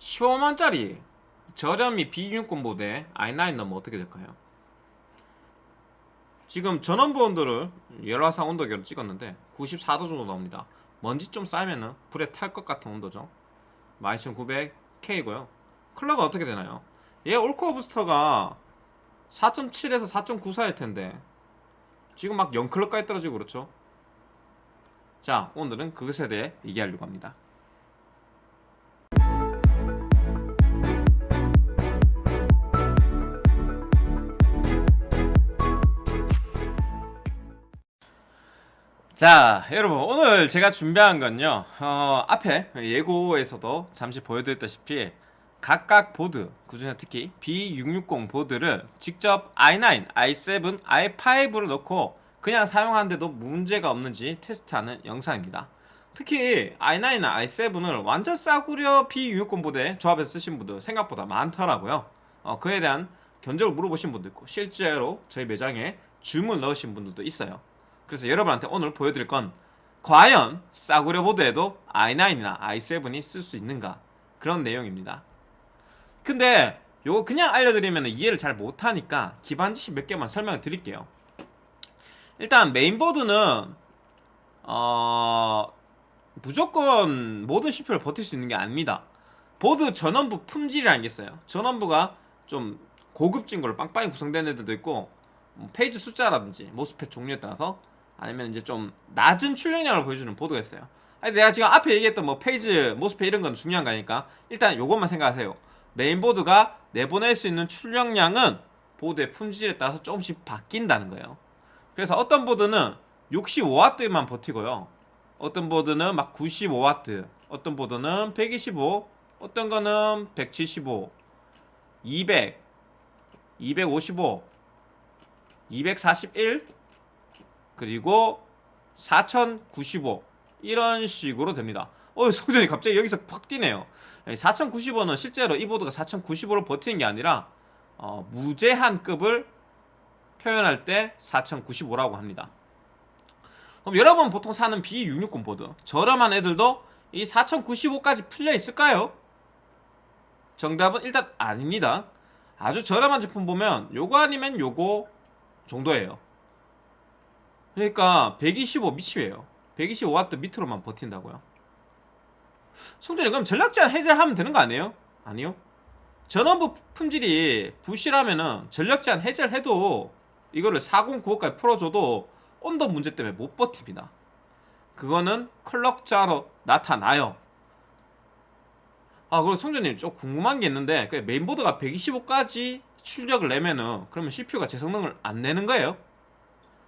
15만짜리 저렴이 B6권 보드에 i9 넣으면 어떻게 될까요? 지금 전원부 온도를 열화상 온도계로 찍었는데 94도 정도 나옵니다 먼지 좀 쌓이면은 불에 탈 것 같은 온도죠 12900K고요 컬러가 어떻게 되나요? 얘 올코어 부스터가 4.7에서 4.94일 텐데 지금 막 0컬러까지 떨어지고 그렇죠? 자 오늘은 그것에 대해 얘기하려고 합니다 자 여러분 오늘 제가 준비한 건요 어, 앞에 예고에서도 잠시 보여드렸다시피 각각 보드 그중에 특히 B660 보드를 직접 i9, i7, i5를 넣고 그냥 사용하는데도 문제가 없는지 테스트하는 영상입니다. 특히 i9나 i7을 완전 싸구려 B660 보드에 조합해서 쓰신 분들 생각보다 많더라고요. 어, 그에 대한 견적을 물어보신 분도 있고 실제로 저희 매장에 주문 넣으신 분들도 있어요 그래서 여러분한테 오늘 보여드릴 건 과연 싸구려 보드에도 i9이나 i7이 쓸 수 있는가? 그런 내용입니다. 근데 요거 그냥 알려드리면 이해를 잘 못하니까 기반 지식 몇 개만 설명을 드릴게요. 일단 메인보드는 어... 무조건 모든 CPU를 버틸 수 있는 게 아닙니다. 보드 전원부 품질이라는 게 있어요. 전원부가 좀 고급진 걸로 빵빵히 구성된 애들도 있고 뭐 phase 숫자라든지 MOSFET 종류에 따라서 아니면 이제 좀 낮은 출력량을 보여주는 보드가 있어요. 아니 내가 지금 앞에 얘기했던 뭐 phase, MOSFET 이런 건 중요한 거니까 일단 요것만 생각하세요. 메인보드가 내보낼 수 있는 출력량은 보드의 품질에 따라서 조금씩 바뀐다는 거예요. 그래서 어떤 보드는 65W만 버티고요. 어떤 보드는 막 95W 어떤 보드는 125 어떤 거는 175 200 255 241 그리고 4095 이런 식으로 됩니다. 어 성전이 갑자기 여기서 확 뛰네요. 4095는 실제로 이 보드가 4095를 버티는 게 아니라 어, 무제한 급을 표현할 때 4095라고 합니다. 그럼 여러분 보통 사는 B660 보드 저렴한 애들도 이 4095까지 풀려 있을까요? 정답은 일단 아닙니다. 아주 저렴한 제품 보면 요거 아니면 요거 정도예요 그러니까 125 미치예요. 125W 밑으로만 버틴다고요? 성전이 그럼 전력 제한 해제하면 되는 거 아니에요? 아니요. 전원부 품질이 부실하면은 전력 제한 해제를 해도 이거를 4095까지 풀어줘도 온도 문제 때문에 못 버팁니다. 그거는 클럭자로 나타나요. 아 그리고 성전님 좀 궁금한 게 있는데 그 메인보드가 125까지 출력을 내면은 그러면 CPU가 제 성능을 안 내는 거예요?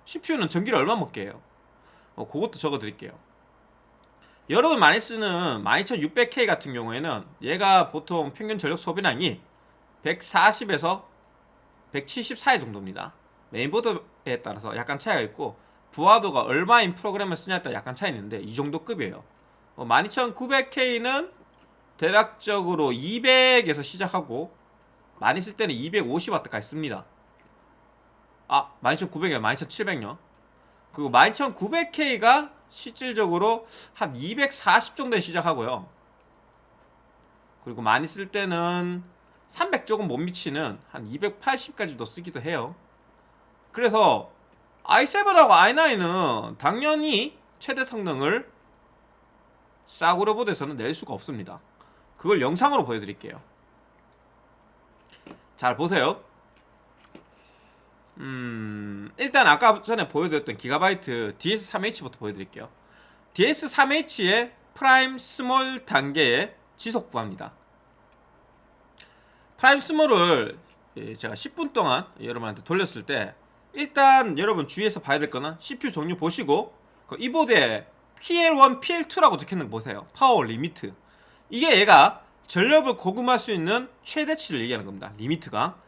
CPU는 전기를 얼마 먹게 해요? 어, 그것도 적어드릴게요. 여러분 많이 쓰는 12600K 같은 경우에는 얘가 보통 평균 전력 소비량이 140에서 170 사이 정도입니다. 메인보드에 따라서 약간 차이가 있고 부하도가 얼마인 프로그램을 쓰냐에 따라 약간 차이 있는데 이 정도 급이에요. 어, 12900K는 대략적으로 200에서 시작하고 많이 쓸 때는 250W까지 씁니다 아 12900이요 12700요 그리고 12900K가 실질적으로 한 240 정도에 시작하고요. 그리고 많이 쓸 때는 300 조금 못 미치는 한 280까지도 쓰기도 해요. 그래서 i7하고 i9은 당연히 최대 성능을 싸구려 보드에서는 낼 수가 없습니다. 그걸 영상으로 보여드릴게요. 잘 보세요 음 일단 아까 전에 보여드렸던 기가바이트 DS3H부터 보여드릴게요. DS3H의 Prime small 단계의 지속 부하입니다. Prime small을 예, 제가 10분 동안 여러분한테 돌렸을 때 일단 여러분 주의해서 봐야 될 거는 CPU 종류 보시고 그 이 보드에 PL1, PL2라고 적혀있는 거 보세요. power limit. 이게 얘가 전력을 공급할 수 있는 최대치를 얘기하는 겁니다. limit가. 어,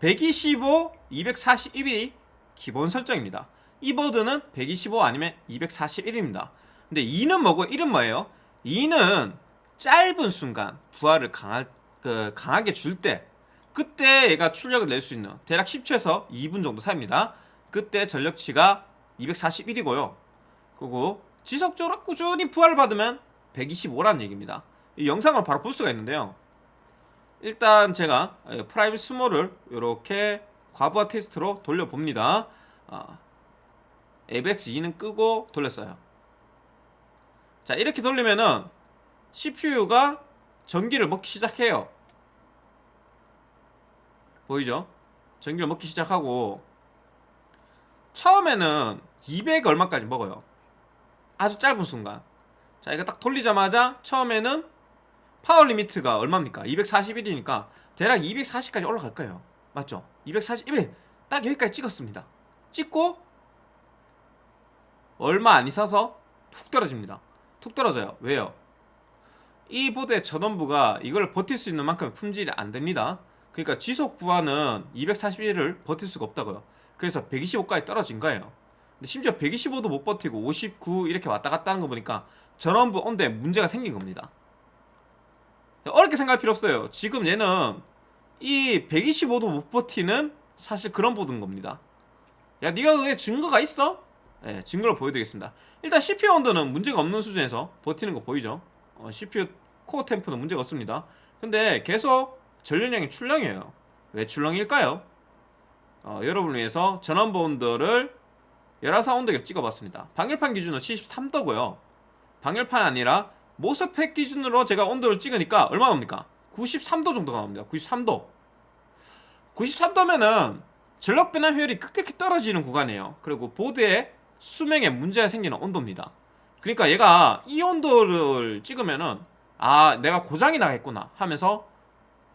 125, 241이 기본 설정입니다. 이 보드는 125 아니면 241입니다. 근데 2는 뭐고 1은 뭐예요? 2는 짧은 순간 부하를 강하, 그, 강하게 줄 때 그때 얘가 출력을 낼 수 있는 대략 10초에서 2분 정도 사입니다. 그때 전력치가 241이고요. 그리고 지속적으로 꾸준히 부하를 받으면 125라는 얘기입니다. 이 영상을 바로 볼 수가 있는데요 일단 제가 예, Prime small을 이렇게 과부하 테스트로 돌려봅니다. 아, AVX2는 끄고 돌렸어요. 자 이렇게 돌리면은 CPU가 전기를 먹기 시작해요. 보이죠? 전기를 먹기 시작하고 처음에는 200 얼마까지 먹어요. 아주 짧은 순간. 자 이거 딱 돌리자마자 처음에는 power limit가 얼마입니까? 241이니까 대략 240까지 올라갈 거예요. 맞죠? 241. 딱 여기까지 찍었습니다. 찍고 얼마 안 있어서 툭 떨어집니다. 툭 떨어져요. 왜요? 이 보드의 전원부가 이걸 버틸 수 있는 만큼 품질이 안 됩니다. 그러니까 지속 부하는 241을 버틸 수가 없다고요. 그래서 125까지 떨어진 거예요. 근데 심지어 125도 못 버티고 59 이렇게 왔다 갔다 하는 거 보니까 전원부 온도에 문제가 생긴 겁니다. 어렵게 생각할 필요 없어요. 지금 얘는 이 125도 못 버티는 사실 그런 보드인 겁니다. 야, 네가 그게 증거가 있어? 네, 증거를 보여드리겠습니다. 일단 CPU 온도는 문제가 없는 수준에서 버티는 거 보이죠? 어, CPU 코어 템프는 문제가 없습니다. 근데 계속 전류량이 출렁이에요. 왜 출렁일까요? 어, 여러분을 위해서 온도를 열화상 온도계를 찍어봤습니다. 방열판 기준으로 73도고요. 방열판 아니라 모스펫 기준으로 제가 온도를 찍으니까 얼마 나옵니까? 93도 정도가 나옵니다. 93도. 93도면은 전력 변환 효율이 급격히 떨어지는 구간이에요. 그리고 보드에 수명에 문제가 생기는 온도입니다. 그러니까 얘가 이 온도를 찍으면은 아 내가 고장이 나겠구나 하면서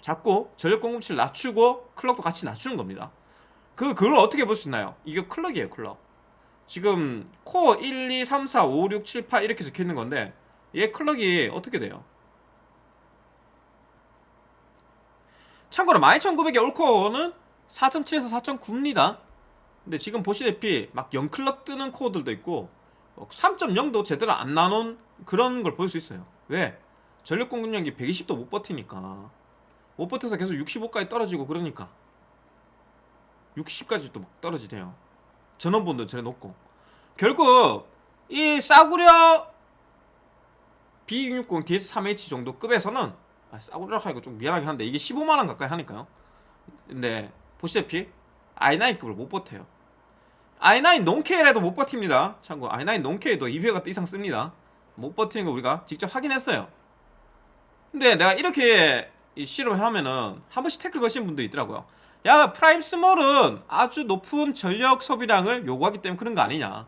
자꾸 전력 공급치를 낮추고 클럭도 같이 낮추는 겁니다. 그 그걸 어떻게 볼 수 있나요? 이게 클럭이에요, 클럭. 지금 코어 1, 2, 3, 4, 5, 6, 7, 8 이렇게 적혀 있는 건데 얘 클럭이 어떻게 돼요? 참고로 12900의 올코어는 4.7에서 4.9입니다. 근데 지금 보시다시피 막 0클럭 뜨는 코어들도 있고 3.0도 제대로 안 나눈 그런 걸 볼 수 있어요. 왜? 전력 공급량이 120도 못 버티니까 못 버텨서 계속 65까지 떨어지고 그러니까 60까지 또 떨어지대요. 전원본도 저래 높고 결국 이 싸구려 B660 DS3H 정도 급에서는 아, 싸구려라고 하니까 좀 미안하긴 한데 이게 15만원 가까이 하니까요. 근데 보시다시피 i9급을 못 버텨요. i9 non-K라도 못 버팁니다. 참고 i9 non-K도 200W 이상 씁니다. 못 버티는 거 우리가 직접 확인했어요. 근데 내가 이렇게 실험을 하면은 한 번씩 태클 거시는 분도 있더라고요. 야 Prime small은 아주 높은 전력 소비량을 요구하기 때문에 그런 거 아니냐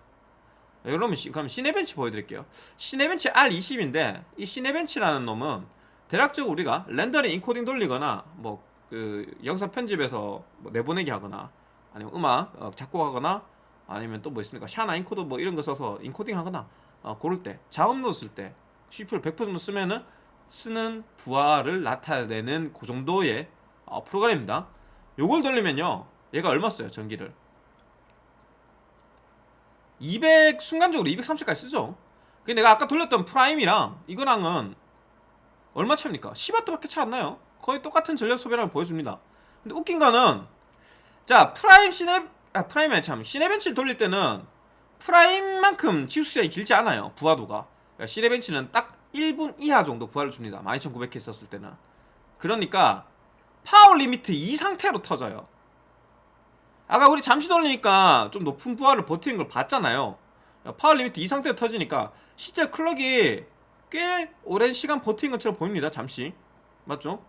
여러분 시, 그럼 Cinebench 보여드릴게요. Cinebench R20인데 이 Cinebench라는 놈은 대략적으로 우리가 렌더링 인코딩 돌리거나 뭐 그 영상 편집에서 뭐 내보내기 하거나 아니면 음악 어, 작곡하거나 아니면 또 뭐 있습니까? 샤나 인코드 뭐 이런 거 써서 인코딩 하거나 어, 고를 때 자음도 쓸때 CPU를 100% 정도 쓰면은 쓰는 부하를 나타내는 그 정도의 어, 프로그램입니다. 요걸 돌리면요 얘가 얼마 써요 전기를 200 순간적으로 230까지 쓰죠. 근데 내가 아까 돌렸던 Prime이랑 이거랑은 얼마 차입니까? 10W밖에 차 안 나요. 거의 똑같은 전력 소비량을 보여줍니다. 근데 웃긴 거는 자 Prime Cine 아 Prime이 참 Cinebench를 돌릴 때는 Prime만큼 지속 시간이 길지 않아요 부하도가. 그러니까 Cinebench는 딱 1분 이하 정도 부하를 줍니다. 12900K 썼을 때는. 그러니까 power limit 이 상태로 터져요 아까 우리 잠시 돌리니까 좀 높은 부하를 버티는 걸 봤잖아요. power limit 이 상태로 터지니까 실제 클럭이 꽤 오랜 시간 버틴 것처럼 보입니다 잠시. 맞죠?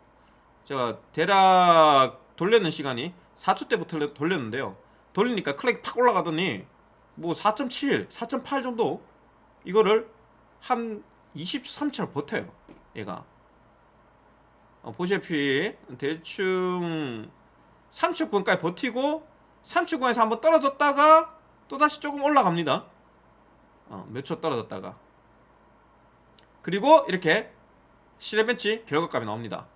제가 대략 돌리는 시간이 4초 때부터 돌렸는데요. 돌리니까 클럭이 팍 올라가더니 뭐 4.7, 4.8 정도 이거를 한 23초를 버텨요 얘가. 어, 보시다시피 대충 30분까지 버티고 30분에서 한번 떨어졌다가 또다시 조금 올라갑니다. 어, 몇초 떨어졌다가. 그리고 이렇게 시네벤치 결과값이 나옵니다.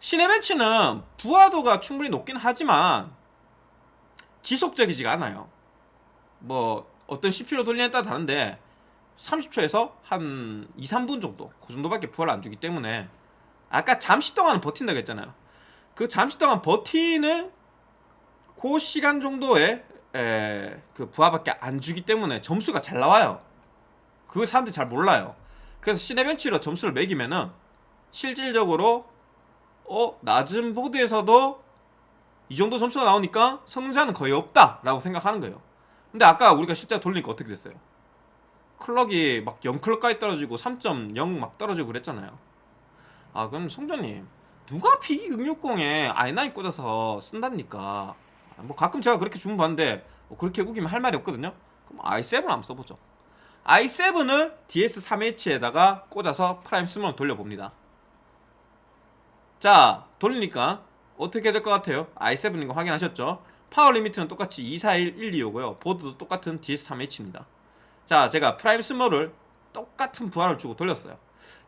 시네벤치는 부하도가 충분히 높긴 하지만 지속적이지가 않아요. 뭐 어떤 CPU로 돌리냐에 따라 다른데 30초에서 한 2, 3분 정도 그 정도밖에 부하를 안 주기 때문에 아까 잠시 동안은 버틴다고 했잖아요. 그 잠시 동안 버티는 그 시간 정도의 에, 그 부하밖에 안 주기 때문에 점수가 잘 나와요 그 사람들이 잘 몰라요 그래서 시네벤치로 점수를 매기면은 실질적으로 어 낮은 보드에서도 이 정도 점수가 나오니까 성능 저하는 거의 없다 라고 생각하는 거예요. 근데 아까 우리가 실제 돌리니까 어떻게 됐어요? 클럭이 막 0클럭까지 떨어지고 3.0 막 떨어지고 그랬잖아요. 아 그럼 성전님 누가 B660에 i9 꽂아서 쓴답니까? 아, 뭐 가끔 제가 그렇게 주문 받는데 뭐 그렇게 우기면 할 말이 없거든요. 그럼 i7 한번 써보죠. i7을 DS3H에다가 꽂아서 Prime small 돌려봅니다. 자 돌리니까 어떻게 될 것 같아요? i7인 거 확인하셨죠? power limit은 똑같이 241125고요. 보드도 똑같은 DS3H입니다. 자, 제가 Prime small을 똑같은 부하를 주고 돌렸어요.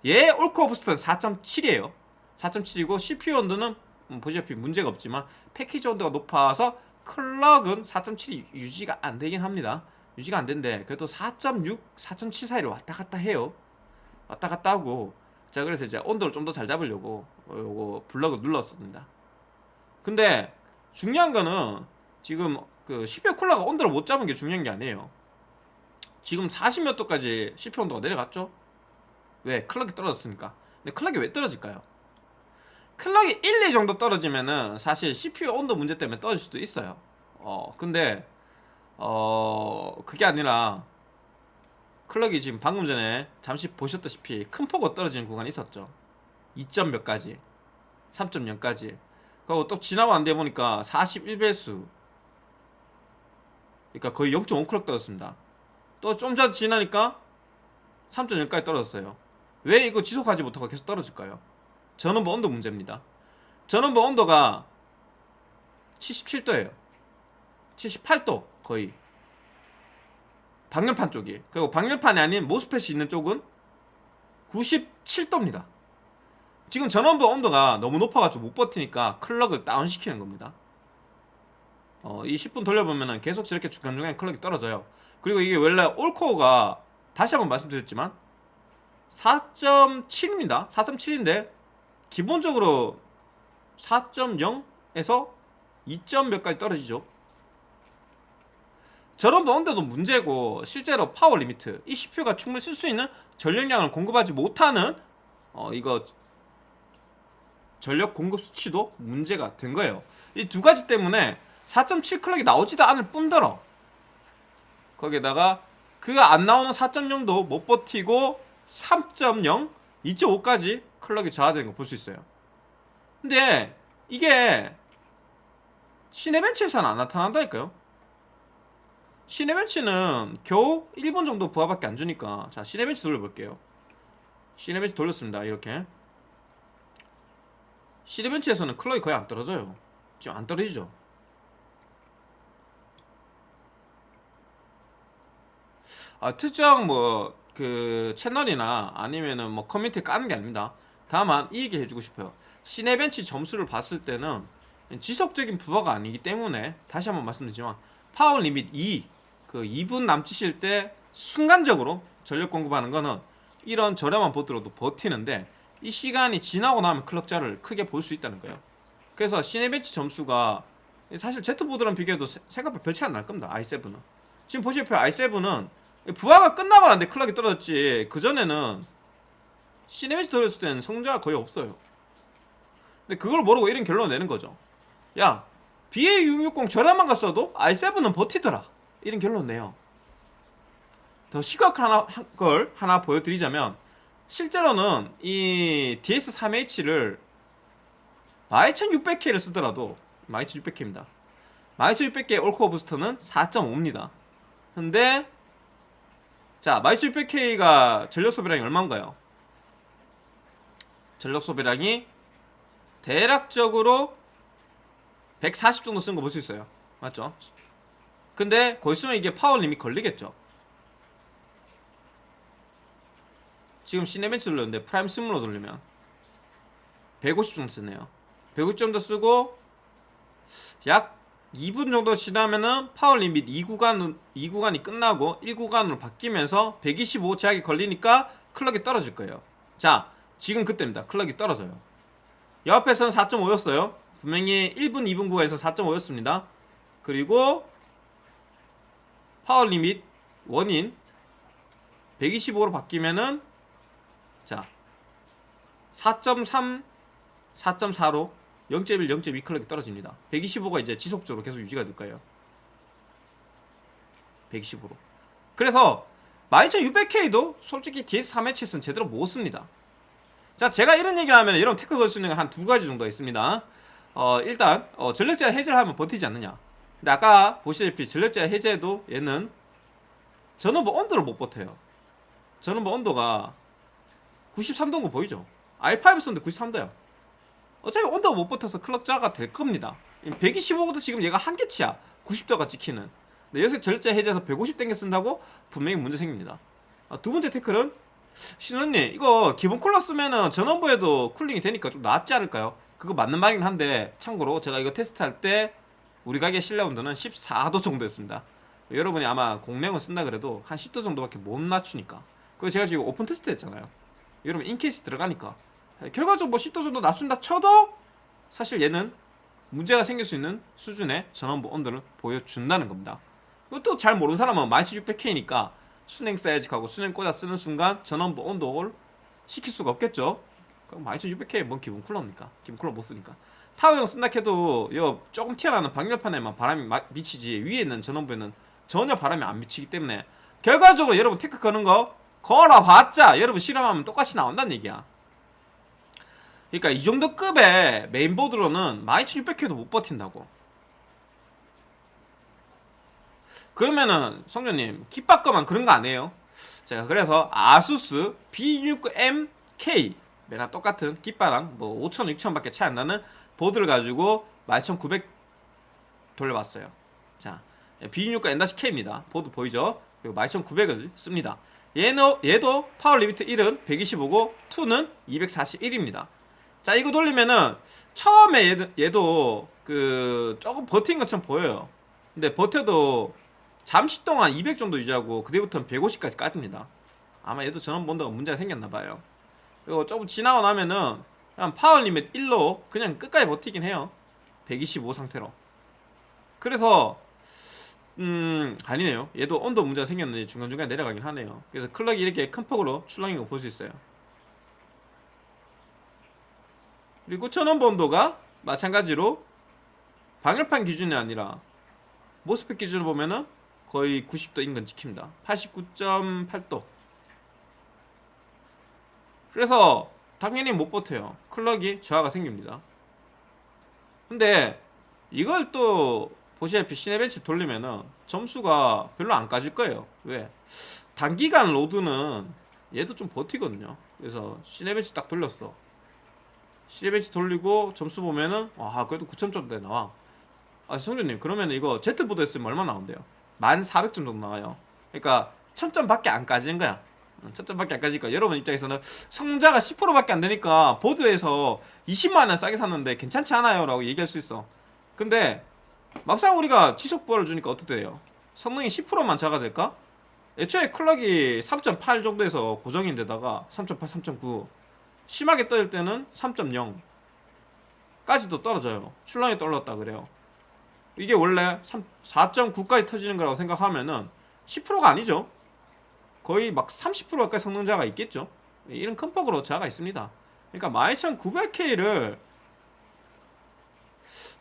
얘 all core boost는 4.7이에요. 4.7이고 CPU 온도는 음, 보시다시피 문제가 없지만 패키지 온도가 높아서 클럭은 4.7이 유지가 안 되긴 합니다. 유지가 안 된대. 그래도 4.6, 4.7 사이를 왔다 갔다 해요. 왔다 갔다 하고 자 그래서 이제 온도를 좀 더 잘 잡으려고 어, 요거 블럭을 눌렀습니다. 근데 중요한 거는 지금 그 CPU 쿨러가 온도를 못 잡은 게 중요한 게 아니에요. 지금 40몇 도까지 CPU 온도가 내려갔죠? 왜? 클럭이 떨어졌으니까. 근데 클럭이 왜 떨어질까요? 클럭이 1, 2 정도 떨어지면은 사실 CPU 온도 문제 때문에 떨어질 수도 있어요. 어, 근데 어, 그게 아니라 클럭이 지금 방금 전에 잠시 보셨다시피 큰 폭으로 떨어지는 구간이 있었죠. 2점 몇 가지, 3.0까지. 그리고 또 지나고 안 돼 보니까 41배수. 그러니까 거의 0.5클럭 떨어졌습니다. 또 좀 전 지나니까 3.0까지 떨어졌어요. 왜 이거 지속하지 못하고 계속 떨어질까요? 전원부 온도 문제입니다. 전원부 온도가 77도예요. 78도 거의. 방열판 쪽이. 그리고 방열판이 아닌 모스펫이 있는 쪽은 97도입니다. 지금 전원부 온도가 너무 높아가지고 못 버티니까 클럭을 다운시키는 겁니다. 어, 이 10분 돌려보면은 계속 저렇게 중간중간에 클럭이 떨어져요. 그리고 이게 원래 올코어가 다시 한번 말씀드렸지만 4.7입니다. 4.7인데 기본적으로 4.0에서 2점 몇 가지 떨어지죠. 전원부 온도도 문제고 실제로 power limit 이 CPU가 충분히 쓸 수 있는 전력량을 공급하지 못하는 어 이거 전력 공급 수치도 문제가 된 거예요. 이 두 가지 때문에 4.7 클럭이 나오지도 않을 뿐더러 거기에다가 그 안 나오는 4.0도 못 버티고 3.0, 2.5까지 클럭이 저하되는 거 볼 수 있어요. 근데 이게 시네벤치에서는 안 나타난다니까요. 시네벤치는 겨우 1분 정도 부하밖에 안 주니까 자 시네벤치 돌려볼게요. 시네벤치 돌렸습니다. 이렇게 시네벤치에서는 클럭이 거의 안 떨어져요. 지금 안 떨어지죠. 아, 특정 뭐 그 채널이나 아니면은 뭐 커뮤니티 까는 게 아닙니다. 다만 이 얘기 해주고 싶어요. Cinebench 점수를 봤을 때는 지속적인 부하가 아니기 때문에 다시 한번 말씀드리지만 power limit 2, 그 2분 남짓일 때 순간적으로 전력 공급하는 거는 이런 저렴한 보드로도 버티는데 이 시간이 지나고 나면 클럭 저하를 크게 볼 수 있다는 거예요. 그래서 Cinebench 점수가 사실 Z보드랑 비교해도 세- 생각보다 별 차이 안 날 겁니다. i7은. 지금 보시다시피 i7은 부하가 끝나고 난데 클럭이 떨어졌지 그 전에는 시네매치 돌렸을 때는 성자가 거의 없어요. 근데 그걸 모르고 이런 결론을 내는 거죠. 야 BA660 저렴한 거 써도 i7은 버티더라. 이런 결론 내요. 더 시각한 하나, 한- 걸 하나 보여드리자면 실제로는 이 DS3H를 12600K를 쓰더라도 12600K입니다. 12600K all core boost는 4.5입니다. 근데 자, 12600K가 전력 소비량이 얼마인가요? 전력 소비량이 대략적으로 140 정도 쓴 거 볼 수 있어요. 맞죠? 근데 거기 쓰면 이게 power limit 걸리겠죠? 지금 Cinebench 돌렸는데 Prime small로 돌리면 150 정도 쓰네요. 150 정도 쓰고 약 2분 정도 지나면은 power limit 2구간 2구간이 끝나고 1구간으로 바뀌면서 125 제약이 걸리니까 클럭이 떨어질 거예요. 자, 지금 그때입니다. 클럭이 떨어져요. 옆에서는 4.5였어요. 분명히 1분 2분 구간에서 4.5였습니다. 그리고 power limit one인 125로 바뀌면은 자, 4.3 4.4로 0.1, 0.2 클럭이 떨어집니다 125가 이제 지속적으로 계속 유지가 될 거예요 125로 그래서 12600K도 솔직히 DS3 해치에서는 제대로 못 씁니다 자 제가 이런 얘기를 하면 여러분 태클 걸 수 있는 건한두 가지 정도가 있습니다. 어 일단 어, 전력제한 해제를 하면 버티지 않느냐. 근데 아까 보시다시피 전력제한 해제도 얘는 전원부 온도를 못 버텨요. 전원부 온도가 93도인 거 보이죠? i5 썼는데 93도야 어차피 온도가 못 버텨서 클럭 저하가 될 겁니다. 125도 지금 얘가 한계치야. 90도가 찍히는. 근데 여기서 절제 해제해서 150 땡겨 쓴다고 분명히 문제 생깁니다. 아, 두 번째 태클은 신원님 이거 기본 쿨러 쓰면은 전원부에도 쿨링이 되니까 좀 낫지 않을까요? 그거 맞는 말이긴 한데 참고로 제가 이거 테스트할 때 우리 가게 실내 온도는 14도 정도였습니다. 여러분이 아마 공랭을 쓴다 그래도 한 10도 정도밖에 못 낮추니까. 그거 제가 지금 오픈 테스트 했잖아요. 여러분 in case 들어가니까. 결과적으로 뭐 10도 정도 낮춘다 쳐도 사실 얘는 문제가 생길 수 있는 수준의 전원부 온도를 보여준다는 겁니다. 이것도 잘 모르는 사람은 12600K니까 수랭 써야지 하고 수랭 꽂아 쓰는 순간 전원부 온도를 식힐 수가 없겠죠. 그럼 12600K 뭔 기본 쿨러입니까? 기본 쿨러 못 쓰니까. 타워형 쓴다 해도 요 조금 튀어나오는 방열판에만 바람이 마- 미치지. 위에 있는 전원부에는 전혀 바람이 안 미치기 때문에 결과적으로 여러분 태클 거는 거 걸어봤자 여러분 실험하면 똑같이 나온다는 얘기야. 그러니까 이 정도 급의 메인보드로는 12600K도 못 버틴다고 그러면은 성전님 깃바 거만 그런 거 아니에요? 제가 그래서 아수스 B660M-K 매나 똑같은 깃바랑 뭐 5천 6천 밖에 차이 안 나는 보드를 가지고 12900 돌려봤어요. 자 B660M-K입니다. 보드 보이죠? 그리고 12900을 씁니다. 얘는, 얘도 power limit 1은 125고 2는 241입니다. 자 이거 돌리면은 처음에 얘도, 얘도 그 조금 버틴 것처럼 보여요. 근데 버텨도 잠시 동안 200 정도 유지하고 그때부터는 150까지 까집니다. 아마 얘도 전원 본다가 문제가 생겼나봐요. 그리고 조금 지나고 나면은 그냥 파워 리밋 1로 그냥 끝까지 버티긴 해요. 125 상태로. 그래서 음 아니네요. 얘도 온도 문제가 생겼는데 중간중간 내려가긴 하네요. 그래서 클럭이 이렇게 큰 폭으로 출렁인 거볼수 있어요. 그리고 천원 본도가 마찬가지로 방열판 기준이 아니라 MOSFET 기준으로 보면은 거의 90도 인근 찍힙니다. 89.8도. 그래서 당연히 못 버텨요. 클럭이 저하가 생깁니다. 근데 이걸 또 보시다시피 Cinebench 돌리면은 점수가 별로 안 까질 거예요. 왜? 단기간 load는 얘도 좀 버티거든요. 그래서 Cinebench 딱 돌렸어. Cinebench 돌리고 점수 보면은 와 그래도 9,000점대 나와. 아 성준님 그러면 이거 Z보드 했으면 얼마 나온대요? 1400점 정도 나와요 그러니까 1000점밖에 안 까지는 거야 1000점밖에 안 까지니까 여러분 입장에서는 성자가 10%밖에 안 되니까 보드에서 20만원 싸게 샀는데 괜찮지 않아요? 라고 얘기할 수 있어 근데 막상 우리가 지속 부하를 주니까 어떻게 돼요? 성능이 10%만 자가 될까? 애초에 클럭이 3.8 정도에서 고정인데다가 3.8, 3.9 심하게 떨릴 때는 3.0 까지도 떨어져요 출렁이 떨어졌다 그래요 이게 원래 4.9까지 터지는 거라고 생각하면은 10%가 아니죠. 거의 막 30% 가까이 성능 저하가 있겠죠. 이런 큰 폭으로 저하가 있습니다. 그러니까 12900K를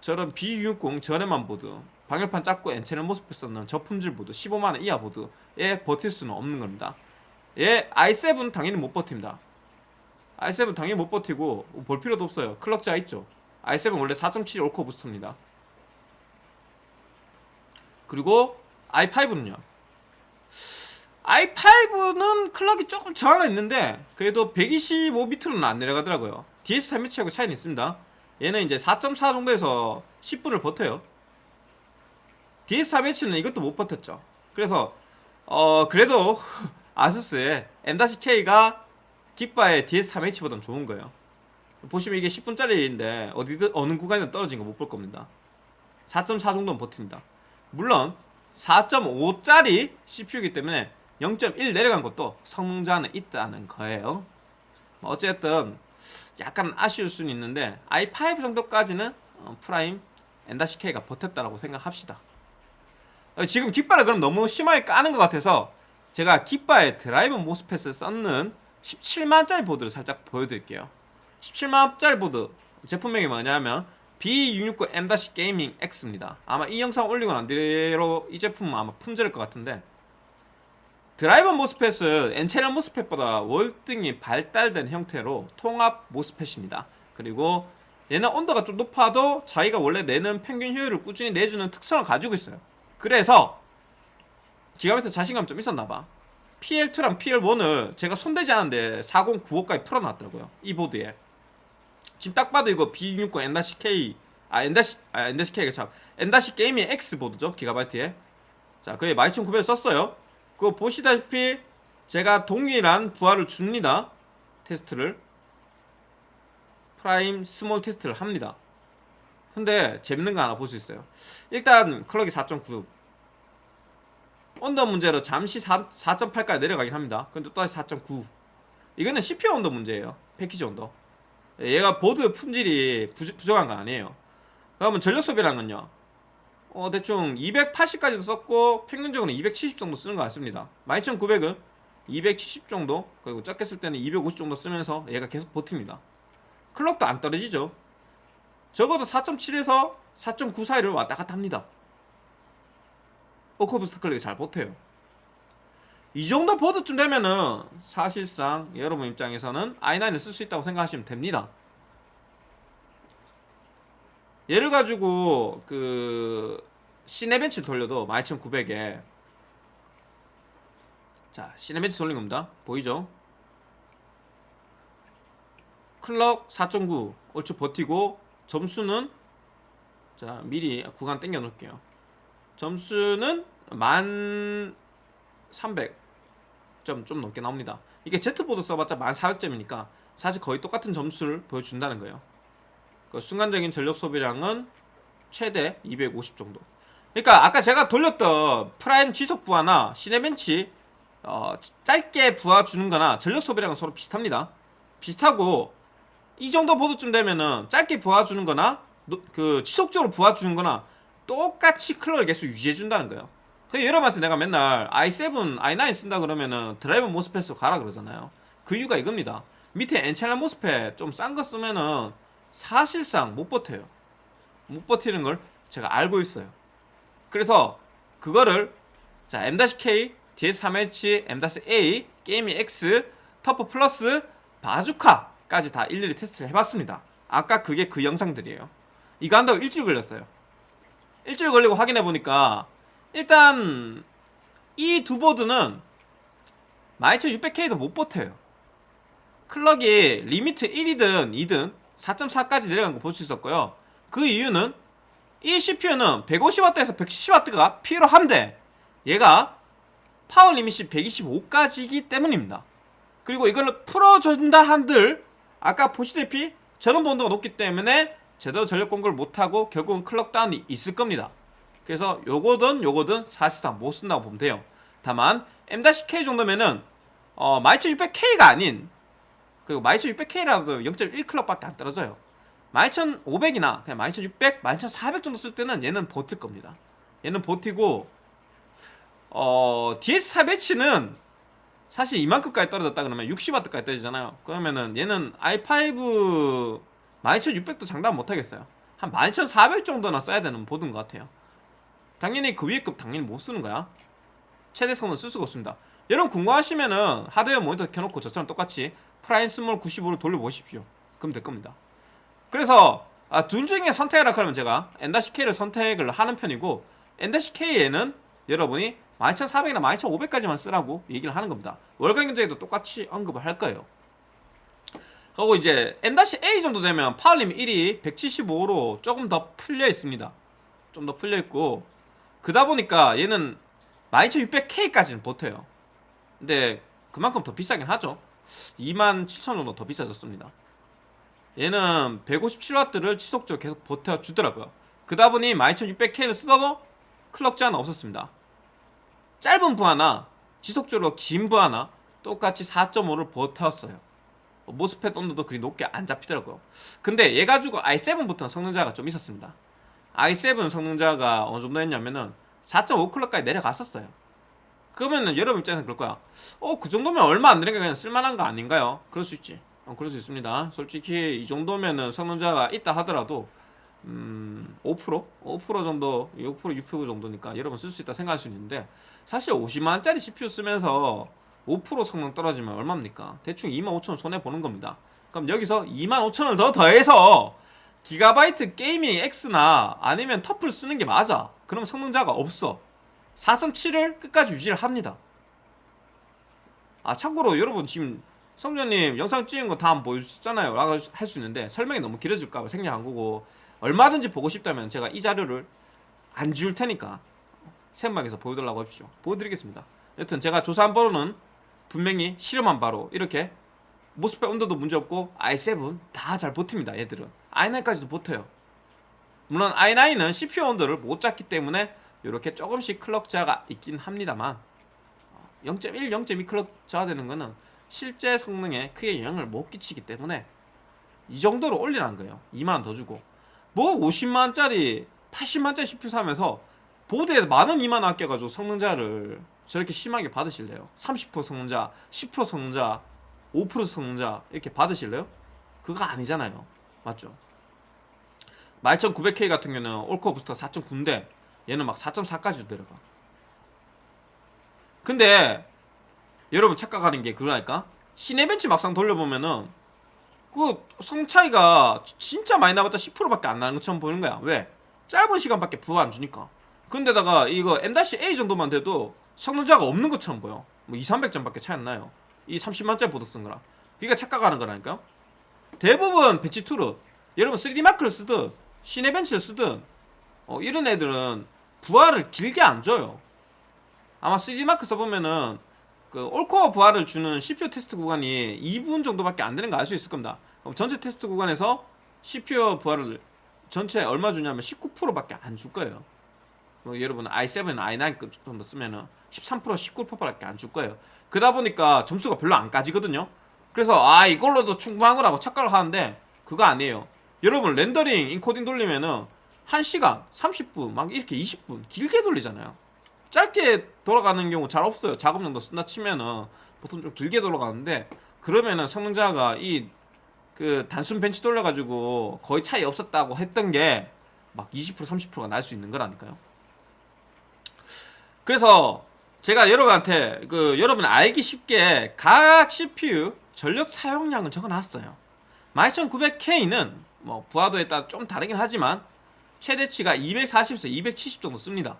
저런 B660 저렴한 보드 방열판 작고 N channel MOSFET을 썼는 저품질 보드 15만원 이하 보드에 버틸 수는 없는 겁니다. 얘 i7 당연히 못 버팁니다. i7 당연히 못 버티고 볼 필요도 없어요. 클럭자 있죠. i7 원래 4.7 올코어 부스터입니다 그리고 i5는요? i5는 클럭이 조금 저 하나 있는데 그래도 125비트로는 안 내려가더라고요. DS3매치하고 차이는 있습니다. 얘는 이제 4.4 정도에서 10분을 버텨요. DS3매치는 이것도 못 버텼죠. 그래서 어 그래도 아수스의 M-K가 깃바의 DS3H보단 좋은 거예요. 보시면 이게 10분짜리인데 어디든 어느 구간에 떨어진 거 못 볼 겁니다. 4.4 정도는 버팁니다 물론 4.5짜리 CPU이기 때문에 0.1 내려간 것도 성능 저하는 있다는 거예요. 뭐 어쨌든 약간 아쉬울 수는 있는데 i5 정도까지는 어, Prime N-K가 버텼다라고 생각합시다. 어, 지금 깃바를 그럼 너무 심하게 까는 것 같아서 제가 깃바에 드라이브 MOSFET을 썼는 17만짜리 보드를 살짝 보여드릴게요. 17만짜리 보드 제품명이 뭐냐면 B660M Gaming X입니다. 아마 이 영상 올리고 난 뒤로 이 제품은 아마 품절일 것 같은데 드라이버 모스펫은 N채널 모스펫보다 월등히 발달된 형태로 통합 MOSFET입니다. 그리고 얘는 온도가 좀 높아도 자기가 원래 내는 평균 효율을 꾸준히 내주는 특성을 가지고 있어요. 그래서 기가베트 자신감 좀 있었나봐. PL2랑 PL1을 제가 손대지 않았는데 4095까지 풀어놨더라고요. 이 보드에. 지금 딱 봐도 이거 B660 N-K 아 N- 아 N-K가 참. N- 게이밍 X 보드죠 기가바이트에 자 그게 12900을 썼어요. 그거 보시다시피 제가 동일한 부하를 줍니다. 테스트를. Prime Small 테스트를 합니다. 근데 재밌는 거 하나 볼 수 있어요. 일단 clock이 4.9 온도 문제로 잠시 4.8까지 내려가긴 합니다. 근데 또다시 4.9 이거는 CPU 온도 문제예요. 패키지 온도 얘가 보드 품질이 부족, 부족한 거 아니에요. 그러면 전력 소비량은요? 어 대충 280까지도 썼고 평균적으로 270 정도 쓰는 것 같습니다. 12900은 270 정도 그리고 적게 쓸 때는 250 정도 쓰면서 얘가 계속 버팁니다. clock도 안 떨어지죠. 적어도 4.7에서 4.9 사이를 왔다 갔다 합니다. all-core boost clock이 잘 버텨요 이 정도 보드쯤 되면은 사실상 여러분 입장에서는 i9을 쓸 수 있다고 생각하시면 됩니다. 얘를 가지고 그 Cinebench 돌려도 12900에 자 시네벤치 돌린 겁니다. 보이죠? 클럭 4.9 얼추 버티고 점수는 자 미리 구간 땡겨 놓을게요. 점수는 만 300 점 좀 넘게 나옵니다. 이게 Z보드 써봤자 1400점이니까 사실 거의 똑같은 점수를 보여준다는 거예요. 그 순간적인 전력 소비량은 최대 250 정도. 그러니까 아까 제가 돌렸던 Prime 지속 부하나 Cinebench 어, 짧게 부하 주는 거나 전력 소비량은 서로 비슷합니다. 비슷하고 이 정도 보드쯤 되면은 짧게 부하 주는 거나 그 지속적으로 부하 주는 거나 똑같이 clock을 계속 유지해 준다는 거예요 그 여러분한테 내가 맨날 i7, i9 쓴다 그러면은 드라이버 MOSFET으로 가라 그러잖아요. 그 이유가 이겁니다. 밑에 N채널 MOSFET 좀 싼 거 쓰면은 사실상 못 버텨요. 못 버티는 걸 제가 알고 있어요. 그래서 그거를 자 M-K, DS3H, M-A, Gaming X, TUF Plus, 바주카까지 다 일일이 테스트를 해봤습니다. 아까 그게 그 영상들이에요. 이거 한다고 일주일 걸렸어요. 일주일 걸리고 확인해보니까 일단 이 두 보드는 12600K도 못 버텨요. clock이 limit 1이든 2든 4.4까지 내려간 거 볼 수 있었고요. 그 이유는 이 CPU는 150W에서 170W가 필요한데 얘가 power limit이 125까지이기 때문입니다. 그리고 이걸 풀어준다 한들 아까 보시다시피 전원부 온도가 높기 때문에 제대로 전력 공급을 못하고 결국은 clock 다운이 있을 겁니다 그래서 요거든 요거든 사실상 못 쓴다고 보면 돼요. 다만 M-K 정도면은 어 12600K가 아닌 그리고 12600K라도 0.1클럭밖에 안 떨어져요. 12500이나 그냥 12600, 12400 정도 쓸 때는 얘는 버틸 겁니다. 얘는 버티고 어 DS4 배치는 사실 이만큼까지 떨어졌다 그러면 60W까지 떨어지잖아요. 그러면은 얘는 i5 12600도 장담 못하겠어요. 한 12400 정도나 써야 되는 보드인 것 같아요 당연히 그 위에 급 당연히 못 쓰는 거야. 최대 성능 쓸 수가 없습니다. 여러분 궁금하시면은 하드웨어 모니터 켜놓고 저처럼 똑같이 Prime Small 95를 돌려보십시오. 그럼 될 겁니다. 그래서 아, 둘 중에 선택하라 그러면 제가 N-K를 선택을 하는 편이고 N-K에는 여러분이 12400이나 12500까지만 쓰라고 얘기를 하는 겁니다. 월간 견적에도 똑같이 언급을 할 거예요. 그리고 이제 M-A 정도 되면 power limit 1이 175로 조금 더 풀려 있습니다. 좀 더 풀려 있고 그다 보니까 얘는 12600K까지는 버텨요. 근데 그만큼 더 비싸긴 하죠. 27,000 정도 더 비싸졌습니다. 얘는 157W를 지속적으로 계속 버텨주더라고요. 그다 보니 12600K를 쓰더라도 클럭 제한 없었습니다. 짧은 부 하나 지속적으로 긴 부 하나 똑같이 4.5를 버텼어요. 모스펫 온도도 그리 높게 안 잡히더라고요. 근데 얘 가지고 i7부터 성능자가 좀 있었습니다 i7 성능자가 어느 정도 했냐면은 4.5클럭까지 내려갔었어요 그러면은 여러분 입장에서 그럴 거야 어 그 정도면 얼마 안 되니까 그냥 쓸만한 거 아닌가요? 그럴 수 있지 어, 그럴 수 있습니다. 솔직히 이 정도면은 성능자가 있다 하더라도 음, 5%? 5% 정도, 5% 6% 정도니까 여러분 쓸 수 있다 생각할 수 있는데 사실 50만원짜리 CPU 쓰면서 5% 성능 떨어지면 얼마입니까? 대충 25,000원 손해 보는 겁니다. 그럼 여기서 25,000원을 더 더해서 기가바이트 게이밍 X나 아니면 터플 쓰는 게 맞아. 그럼 성능자가 없어. 4.7을 끝까지 유지를 합니다. 아 참고로 여러분 지금 성전님 영상 찍은 거다 한번 보여주셨잖아요 라고 할 수 있는데 설명이 너무 길어질까 봐 생략한 거고 얼마든지 보고 싶다면 제가 이 자료를 안 지울 테니까 생방에서 보여달라고 하십시오 보여드리겠습니다 여튼 제가 조사한 바로는 분명히 실험한 바로 이렇게 모스펫 온도도 문제없고 i7 다 잘 버팁니다 얘들은 i9까지도 버텨요 물론 i9은 CPU 온도를 못 잡기 때문에 이렇게 조금씩 클럭 저하가 있긴 합니다만 0.1, 0.2 클럭 저하되는 거는 실제 성능에 크게 영향을 못 끼치기 때문에 이 정도로 올리라는 거예요 2만원 더 주고 뭐 50만원짜리 80만원짜리 CPU 사면서 보드에 만원 2만원 아껴가지고 성능자를 저렇게 심하게 받으실래요? 30% 성능자, 10% 성능자, 5% 성능자 이렇게 받으실래요? 그거 아니잖아요 맞죠? 12900K 같은 경우는 올코어 부스터 4.9인데 얘는 막 4.4까지도 내려가. 근데 여러분 착각하는 게 그거라니까? 시네벤치 막상 돌려보면은 그 성 차이가 진짜 많이 나봤자 10%밖에 안 나는 것처럼 보이는 거야. 왜? 짧은 시간밖에 부하 안 주니까. 근데다가 이거 M-A 정도만 돼도 성능차가 없는 것처럼 보여. 뭐 2, 300점밖에 차이 안 나요. 이 30만짜리 보드 쓴 거랑. 그러니까 착각하는 거라니까요 대부분 bench tool은 여러분 3D 마크를 쓰든 시네벤치를 쓰든 어, 이런 애들은 부하를 길게 안 줘요 아마 3DMark 써보면은 그 all-core 부하를 주는 CPU 테스트 구간이 2분 정도밖에 안 되는 거 알 수 있을 겁니다. 그럼 전체 테스트 구간에서 CPU 부하를 전체 얼마 주냐면 19%밖에 안 줄 거예요. 뭐 여러분 i7, i9급 정도 쓰면은 13% 19%밖에 안 줄 거예요. 그러다 보니까 점수가 별로 안 까지거든요. 그래서 아 이걸로도 충분한 거라고 착각을 하는데 그거 아니에요. 여러분 렌더링 인코딩 돌리면은 1시간, 30분, 막 이렇게 20분 길게 돌리잖아요. 짧게 돌아가는 경우 잘 없어요. 작업 정도 쓴다 치면은 보통 좀 길게 돌아가는데 그러면은 성능자가 이 그 단순 벤치 돌려가지고 거의 차이 없었다고 했던 게 막 20% 30%가 날 수 있는 거라니까요. 그래서 제가 여러분한테 그 여러분 알기 쉽게 각 CPU 전력 사용량을 적어놨어요. 12900K는 뭐 부하도에 따라 좀 다르긴 하지만 최대치가 240에서 270 정도 씁니다.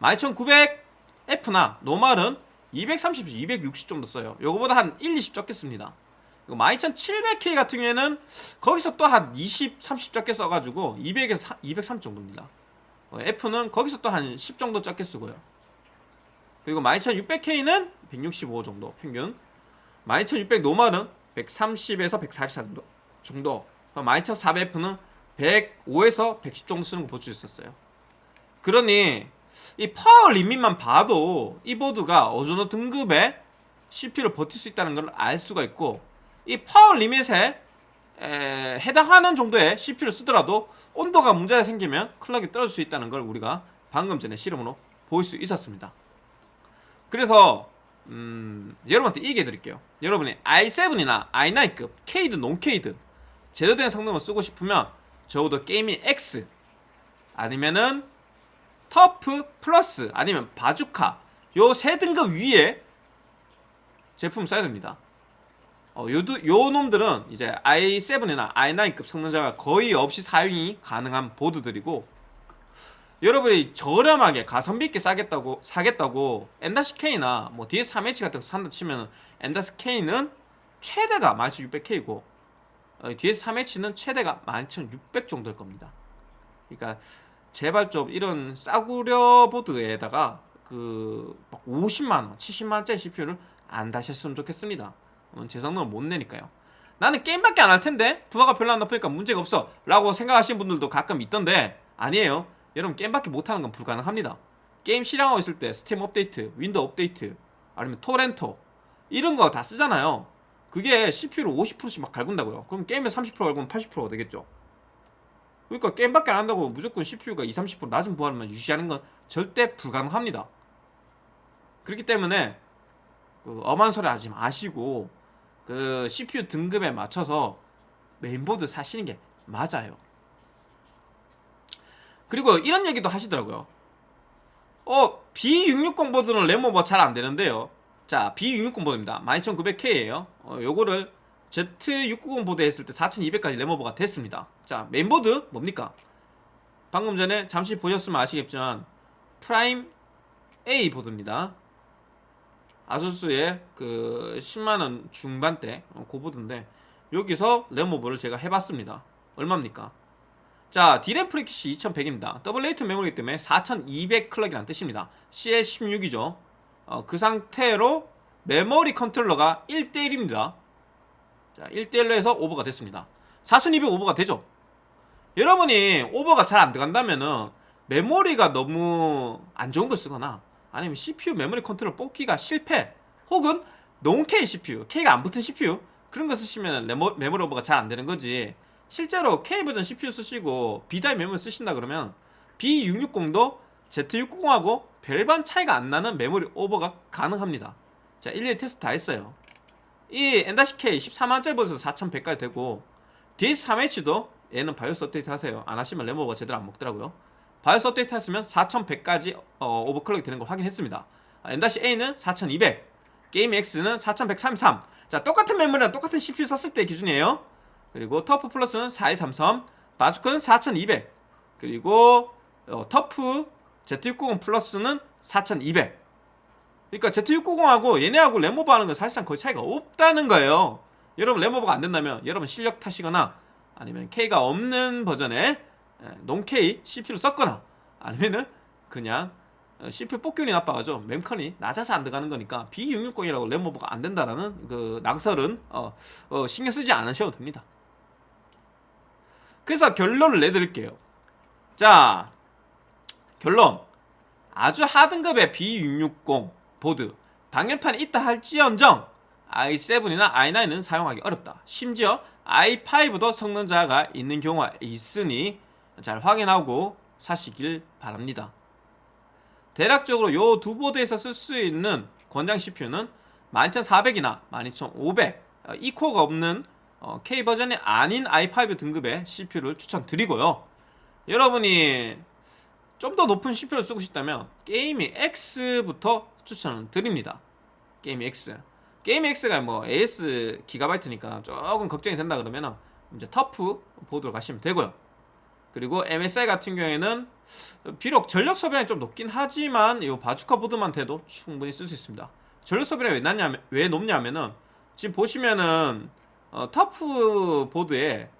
12900F나 노말은 230에서 260 정도 써요. 요거보다 한 1, 20 적겠습니다. 이거 12700K 같은 경우에는 거기서 또 한 20, 30 적게 써가지고 200에서 230 정도입니다. 어, F는 거기서 또 한 10 정도 적게 쓰고요. 그리고 12600K는 165 정도 평균 12600 노말은 130에서 144 정도 정도 12400F는 105에서 110 정도 쓰는 거 볼 수 있었어요. 그러니 이 power limit만 봐도 이 보드가 어느 정도 등급의 CPU를 버틸 수 있다는 걸 알 수가 있고 이 power limit에 에, 해당하는 정도의 CPU를 쓰더라도 온도가 문제가 생기면 clock이 떨어질 수 있다는 걸 우리가 방금 전에 실험으로 볼수 있었습니다. 그래서 음, 여러분한테 얘기해 드릴게요. 여러분이 i7이나 i9급 K든 non-K든 제대로 된 성능을 쓰고 싶으면 적어도 게이밍 X 아니면은 터프 플러스 아니면 바주카 요 세 등급 위에 제품 써야 됩니다. 어, 요, 요 놈들은 이제 i7이나 i9급 성능자가 거의 없이 사용이 가능한 보드들이고 여러분이 저렴하게 가성비 있게 싸겠다고 사겠다고 M-K나 뭐 DS3H 같은 거 산다 치면 M-K는 최대가 12600K고 어, DS3H는 최대가 12600 정도일 겁니다. 그러니까 제발 좀 이런 싸구려 보드에다가 그 50만원, 70만원짜리 CPU를 안 다셨으면 좋겠습니다. 제 성능을 못 내니까요. 나는 게임밖에 안 할 텐데 부하가 별로 안 높으니까 문제가 없어 라고 생각하시는 분들도 가끔 있던데 아니에요. 여러분 게임밖에 못하는 건 불가능합니다. 게임 실행하고 있을 때 스팀 업데이트, Windows 업데이트 아니면 토렌토 이런 거 다 쓰잖아요. 그게 CPU를 50%씩 막 갈군다고요. 그럼 게임에 30% 갈구면 80%가 되겠죠. 그러니까 게임밖에 안 한다고 무조건 CPU가 2, 30% 낮은 부하를만 유지하는 건 절대 불가능합니다. 그렇기 때문에 그 엄한 소리 하지 마시고 그 CPU 등급에 맞춰서 메인보드 사시는 게 맞아요. 그리고 이런 얘기도 하시더라고요. 어, B660 보드는 램오버 잘 안 되는데요. 자, B660 보드입니다. 12900K예요. 어, 요거를 Z690 보드 했을 때 4200까지 램오버가 됐습니다. 자, 메인보드 뭡니까? 방금 전에 잠시 보셨으면 아시겠지만 Prime A 보드입니다. 아수스의 그 10만원 중반대 어, 그 보드인데 여기서 램오버를 제가 해봤습니다. 얼마입니까? 자, DRAM frequency이 2100입니다. double rate 메모리 때문에 4200 clock이라는 뜻입니다. CL16이죠. 어, 그 상태로 메모리 컨트롤러가 1대1입니다. 자, 1대1로 해서 오버가 됐습니다. 4200 오버가 되죠? 여러분이 오버가 잘 안 들어간다면은 메모리가 너무 안 좋은 걸 쓰거나 아니면 CPU 메모리 컨트롤 뽑기가 실패 혹은 non-K CPU, K가 안 붙은 CPU 그런 거 쓰시면 메모리 오버가 잘 안 되는 거지 실제로 K 버전 CPU 쓰시고 B-die 메모리 쓰신다 그러면 B660도 Z690하고 별반 차이가 안 나는 메모리 오버가 가능합니다. 자 일일이 테스트 다 했어요. 이 M-K 14만짜리 버전 4100까지 되고 DS3H도 얘는 바이오스 업데이트 하세요. 안 하시면 램오버가 제대로 안 먹더라고요. 바이오스 업데이트 했으면 4100까지 어, 오버클럭이 되는 걸 확인했습니다. 아, M-A는 4200 게임 X는 4133자 똑같은 메모리랑 똑같은 CPU 썼을 때 기준이에요 그리고 터프 플러스는 4233 바주카는 4200 그리고 어, 터프 Z690 플러스는 4200 그러니까 Z690하고 얘네하고 램오버 하는 건 사실상 거의 차이가 없다는 거예요. 여러분 램오버가 안 된다면 여러분 실력 탓이거나 아니면 K가 없는 버전의 non-K CPU를 썼거나 아니면은 그냥 어, CPU 뽑균이 나빠가지고 mem컨이 낮아서 안 들어가는 거니까 B660이라고 램오버가 안 된다라는 그 낙설은 어, 어, 신경 쓰지 않으셔도 됩니다. 그래서 결론을 내드릴게요. 자, 결론. 아주 하등급의 B660 보드 방열판이 있다 할지언정 i7이나 i9은 사용하기 어렵다. 심지어 i5도 성능 자가 있는 경우가 있으니 잘 확인하고 사시길 바랍니다. 대략적으로 요 두 보드에서 쓸 수 있는 권장 CPU는 12400이나 12500이 코어가 없는 어, K 버전이 아닌 i5 등급의 CPU를 추천드리고요. 여러분이 좀 더 높은 CPU를 쓰고 싶다면 게이밍 X부터 추천을 드립니다. 게이밍 X. 게이밍 X가 뭐 AS 기가바이트니까 조금 걱정이 된다 그러면 이제 터프 보드로 가시면 되고요. 그리고 MSI 같은 경우에는 비록 전력 소비량이 좀 높긴 하지만 이 바주카 보드만 돼도 충분히 쓸 수 있습니다. 전력 소비량이 왜왜 높냐면은 지금 보시면은 어, 터프 보드에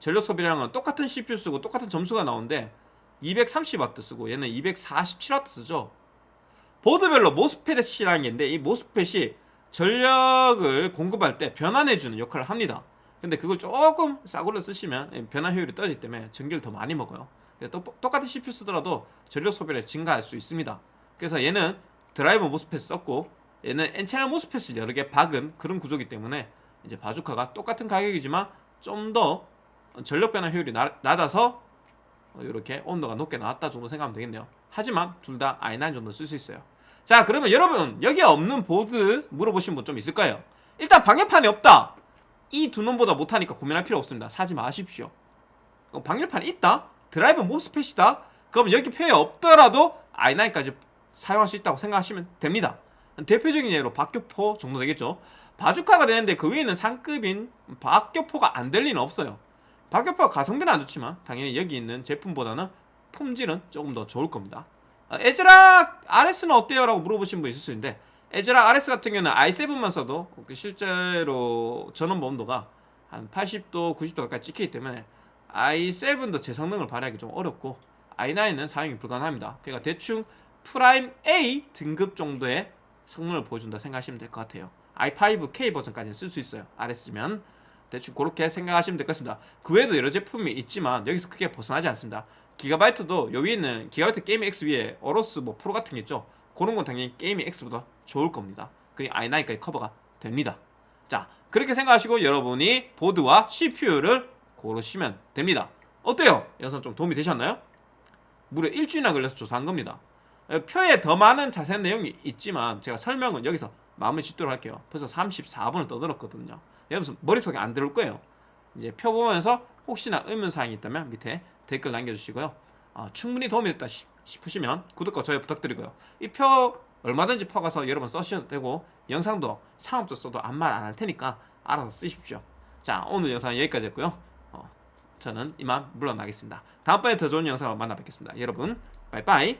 전력 소비량은 똑같은 CPU 쓰고 똑같은 점수가 나오는데 230W 쓰고 얘는 247W 쓰죠. 보드별로 모스펫이라는 게 있는데 이 모스펫이 전력을 공급할 때 변환해주는 역할을 합니다. 근데 그걸 조금 싸구려 쓰시면 변환 효율이 떨어지기 때문에 전기를 더 많이 먹어요. 똑같은 CPU 쓰더라도 전력 소비를 증가할 수 있습니다. 그래서 얘는 드라이버 모스펫 썼고 얘는 N채널 모스펫을 여러 개 박은 그런 구조기 때문에 이제 바주카가 똑같은 가격이지만 좀 더 전력 변화 효율이 나, 낮아서 이렇게 온도가 높게 나왔다 정도 생각하면 되겠네요. 하지만 둘 다 i9 정도 쓸 수 있어요. 자 그러면 여러분 여기 없는 보드 물어보신 분 좀 있을 까요 일단 방열판이 없다. 이 두 놈보다 못하니까 고민할 필요 없습니다. 사지 마십시오. 방열판이 있다? drive MOSFET이다? 그럼 여기 표에 없더라도 i9까지 사용할 수 있다고 생각하시면 됩니다. 대표적인 예로 박격포 정도 되겠죠. 바주카가 되는데 그 위에는 상급인 박격포가 안 될 리는 없어요. 박격포가 가성비는 안 좋지만 당연히 여기 있는 제품보다는 품질은 조금 더 좋을 겁니다. 아, 애즈락 RS는 어때요? 라고 물어보신 분 있을 수 있는데 애즈락 RS 같은 경우는 i7만 써도 그 실제로 전원 온도가 한 80도, 90도 가까이 찍히기 때문에 i7도 제 성능을 발휘하기 좀 어렵고 i9은 사용이 불가능합니다. 그러니까 대충 프라임 A 등급 정도의 성능을 보여준다 생각하시면 될 것 같아요. i5K 버전까지는 쓸수 있어요. RS면 대충 그렇게 생각하시면 될 것 같습니다. 그 외에도 여러 제품이 있지만 여기서 크게 벗어나지 않습니다. 기가바이트도 여기 있는 기가바이트 게임 X 위에 어로스 뭐 프로 같은 게 있죠. 그런 건 당연히 게임 X보다 좋을 겁니다. 그게 i9까지 커버가 됩니다. 자 그렇게 생각하시고 여러분이 보드와 CPU를 고르시면 됩니다. 어때요? 영상 좀 도움이 되셨나요? 무려 일주일이나 걸려서 조사한 겁니다. 표에 더 많은 자세한 내용이 있지만 제가 설명은 여기서 마무리 짓도록 할게요. 벌써 34분을 떠들었거든요. 여러분 머릿속에 안 들어올 거예요. 이제 표 보면서 혹시나 의문사항이 있다면 밑에 댓글 남겨주시고요. 어, 충분히 도움이 됐다 싶- 싶으시면 구독과 좋아요 부탁드리고요. 이 표 얼마든지 퍼가서 여러분 써주셔도 되고 영상도 상업적 써도 아무 말 안 할 테니까 알아서 쓰십시오. 자 오늘 영상 여기까지였고요. 어, 저는 이만 물러나겠습니다. 다음번에 더 좋은 영상으로 만나 뵙겠습니다. 여러분 빠이빠이